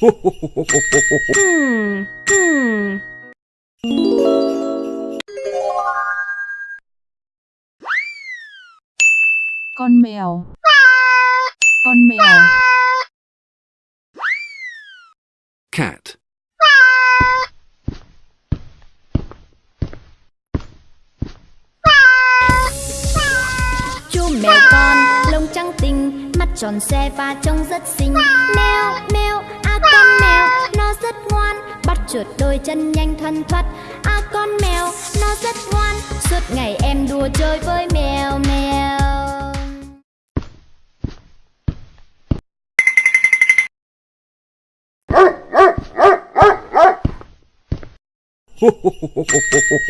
Hmm, hmm. Con mèo. Con mèo. cat, Chú mèo con lông trắng tinh Mắt tròn xe và trông rất xinh Mèo mèo con mèo Nó rất ngoan Bắt chuột đôi chân nhanh thoăn thoắt À con mèo nó rất ngoan Suốt ngày em đùa chơi với mèo mèo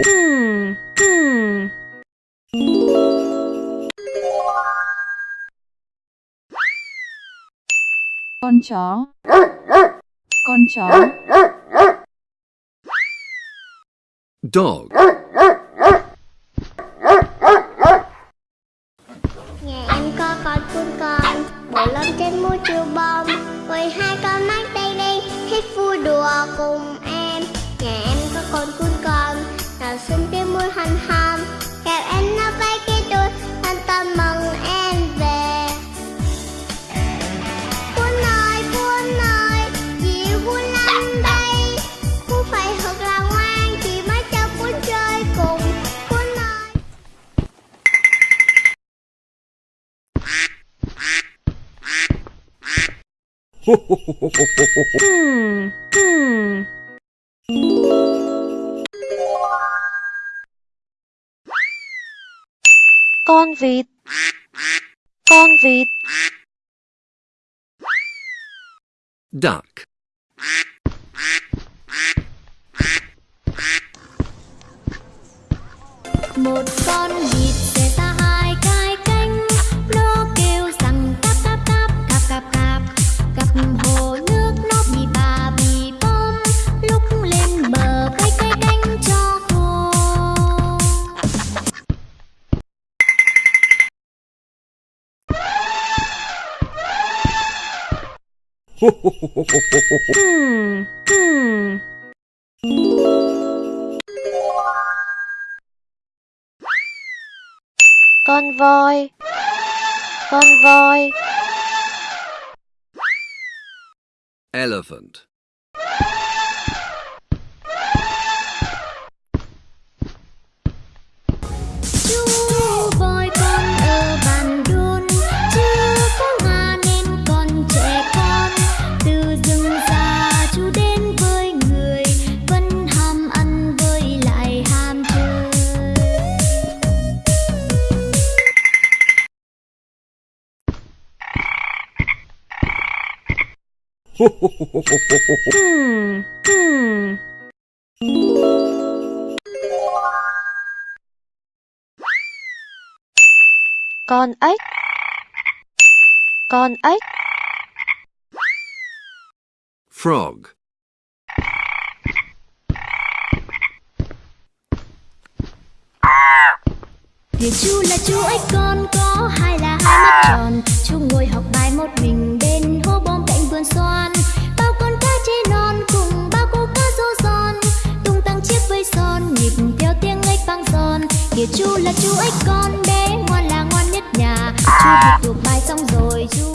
Hmm, hmm. Con chó. Con chó. dog, Nhà em có con cún con Bộ lông trên mũi chiều bông Với hai con mắt đen đen Thích vui đùa cùng em. Nhà em có con cún con Nào xinh cái mũi hằn hầm Hmm, hmm. con vịt con vịt duck, Một con vịt Hmm, hmm. con voi con voi elephant, Hmm, hmm. con ếch. Con ếch. Frog, Kìa chú là chú ếch con có hai là hai mắt tròn. Chú ngồi học bài một mình chú là chú ếch con bé, ngoan là ngoan nhất nhà. Chú học thuộc bài xong rồi chú